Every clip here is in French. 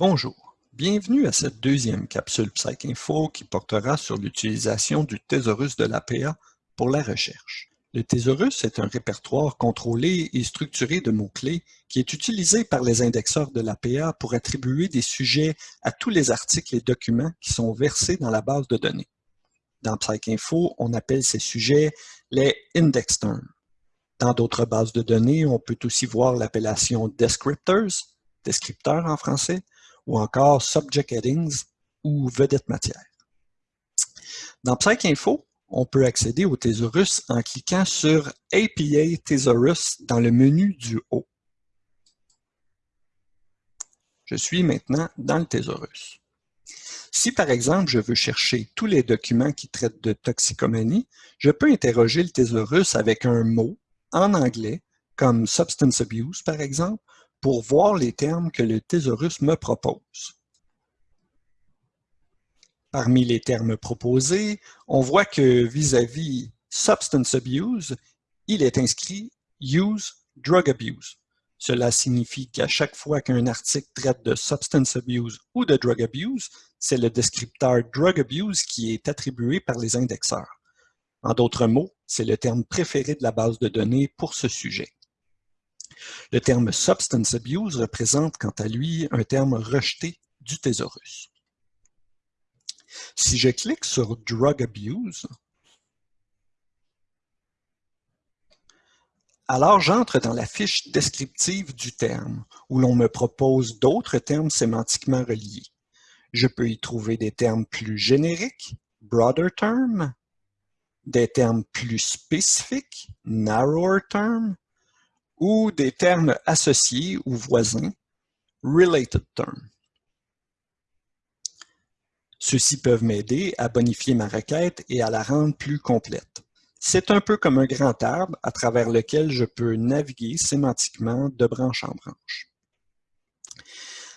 Bonjour, bienvenue à cette deuxième capsule PsycInfo qui portera sur l'utilisation du thésaurus de l'APA pour la recherche. Le thésaurus est un répertoire contrôlé et structuré de mots-clés qui est utilisé par les indexeurs de l'APA pour attribuer des sujets à tous les articles et documents qui sont versés dans la base de données. Dans PsycInfo, on appelle ces sujets les index terms. Dans d'autres bases de données, on peut aussi voir l'appellation descriptors, descripteurs en français, ou encore Subject Headings ou Vedette matière. Dans PsycInfo, on peut accéder au thésaurus en cliquant sur APA Thesaurus dans le menu du haut. Je suis maintenant dans le thésaurus. Si par exemple je veux chercher tous les documents qui traitent de toxicomanie, je peux interroger le thésaurus avec un mot en anglais, comme substance abuse par exemple, pour voir les termes que le thésaurus me propose. Parmi les termes proposés, on voit que vis-à-vis substance abuse, il est inscrit use drug abuse. Cela signifie qu'à chaque fois qu'un article traite de substance abuse ou de drug abuse, c'est le descripteur drug abuse qui est attribué par les indexeurs. En d'autres mots, c'est le terme préféré de la base de données pour ce sujet. Le terme substance abuse représente quant à lui un terme rejeté du thésaurus. Si je clique sur drug abuse, alors j'entre dans la fiche descriptive du terme, où l'on me propose d'autres termes sémantiquement reliés. Je peux y trouver des termes plus génériques, broader term, des termes plus spécifiques, narrower term, ou des termes associés ou voisins, related term. Ceux-ci peuvent m'aider à bonifier ma requête et à la rendre plus complète. C'est un peu comme un grand arbre à travers lequel je peux naviguer sémantiquement de branche en branche.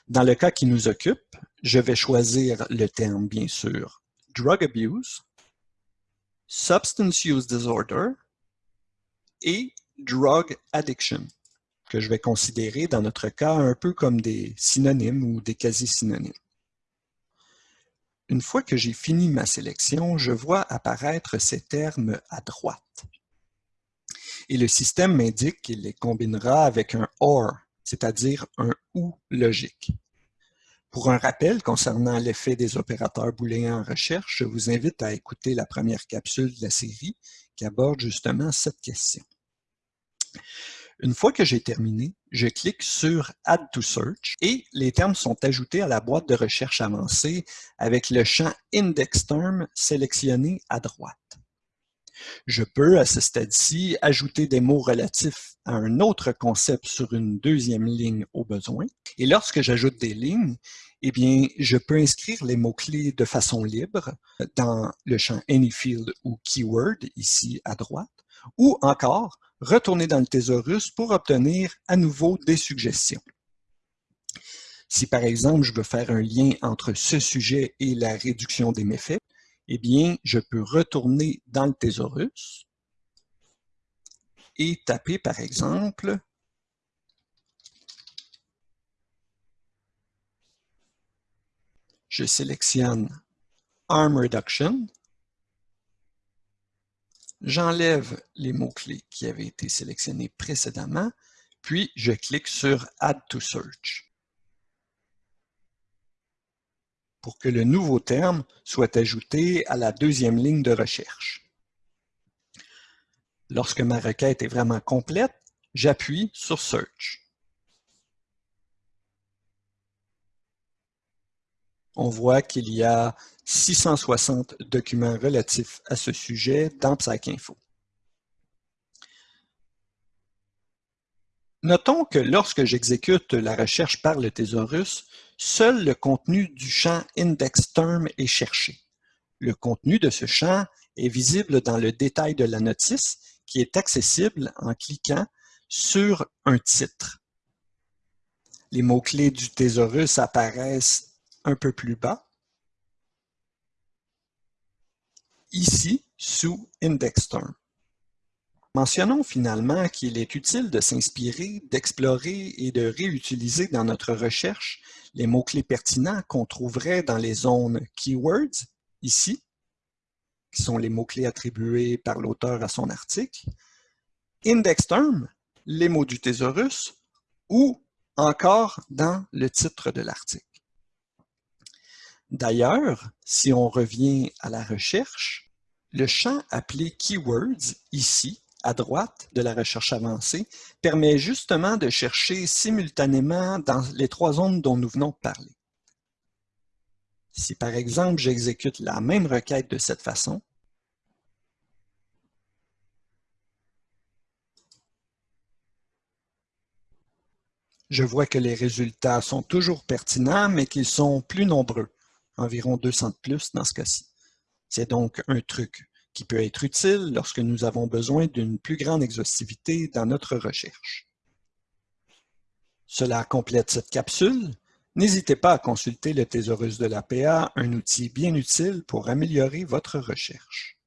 Dans le cas qui nous occupe, je vais choisir le terme, bien sûr, drug abuse, substance use disorder et drug addiction, que je vais considérer dans notre cas un peu comme des synonymes ou des quasi-synonymes. Une fois que j'ai fini ma sélection, je vois apparaître ces termes à droite. Et le système m'indique qu'il les combinera avec un OR, c'est-à-dire un OU logique. Pour un rappel concernant l'effet des opérateurs booléens en recherche, je vous invite à écouter la première capsule de la série qui aborde justement cette question. Une fois que j'ai terminé, je clique sur Add to Search et les termes sont ajoutés à la boîte de recherche avancée avec le champ Index Term sélectionné à droite. Je peux, à ce stade-ci, ajouter des mots relatifs à un autre concept sur une deuxième ligne au besoin. Et lorsque j'ajoute des lignes, eh bien, je peux inscrire les mots-clés de façon libre dans le champ Anyfield ou Keyword, ici à droite, ou encore retourner dans le thésaurus pour obtenir à nouveau des suggestions. Si par exemple je veux faire un lien entre ce sujet et la réduction des méfaits, eh bien je peux retourner dans le thésaurus et taper par exemple je sélectionne Arm Reduction J'enlève les mots-clés qui avaient été sélectionnés précédemment, puis je clique sur Add to Search pour que le nouveau terme soit ajouté à la deuxième ligne de recherche. Lorsque ma requête est vraiment complète, j'appuie sur Search. On voit qu'il y a 660 documents relatifs à ce sujet dans PsycInfo. Notons que lorsque j'exécute la recherche par le thésaurus, seul le contenu du champ IndexTerm est cherché. Le contenu de ce champ est visible dans le détail de la notice qui est accessible en cliquant sur un titre. Les mots-clés du thésaurus apparaissent un peu plus bas ici sous Index Term. Mentionnons finalement qu'il est utile de s'inspirer, d'explorer et de réutiliser dans notre recherche les mots-clés pertinents qu'on trouverait dans les zones Keywords, ici, qui sont les mots-clés attribués par l'auteur à son article, Index Term, les mots du thésaurus, ou encore dans le titre de l'article. D'ailleurs, si on revient à la recherche, le champ appelé Keywords, ici, à droite de la recherche avancée, permet justement de chercher simultanément dans les trois zones dont nous venons de parler. Si par exemple j'exécute la même requête de cette façon, je vois que les résultats sont toujours pertinents, mais qu'ils sont plus nombreux, environ 200 de plus dans ce cas-ci. C'est donc un truc qui peut être utile lorsque nous avons besoin d'une plus grande exhaustivité dans notre recherche. Cela complète cette capsule. N'hésitez pas à consulter le Thésaurus de l'APA, un outil bien utile pour améliorer votre recherche.